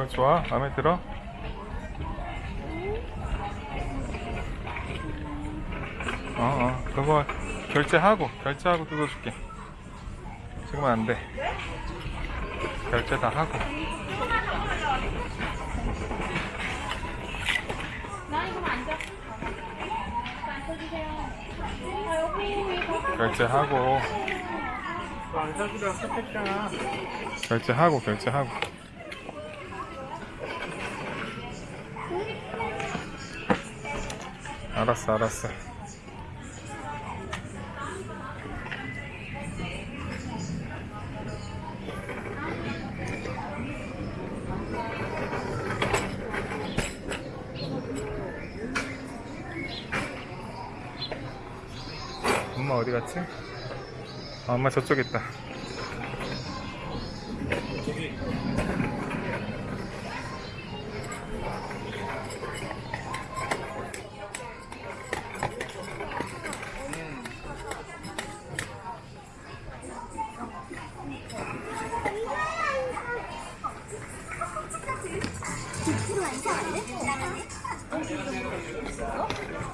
그거 좋아? 마음에 들어? 어, 어, 그거 결제하고, 결제하고 뜯어줄게. 지금은 안 돼. 결제 다 하고. 아. 결제하고, 섭했잖아. 결제하고, 결제하고. 알았어, 알았어. 엄마 어디 갔지? 아, 엄마 저쪽에 있다. 100% 이상한데? 나가네?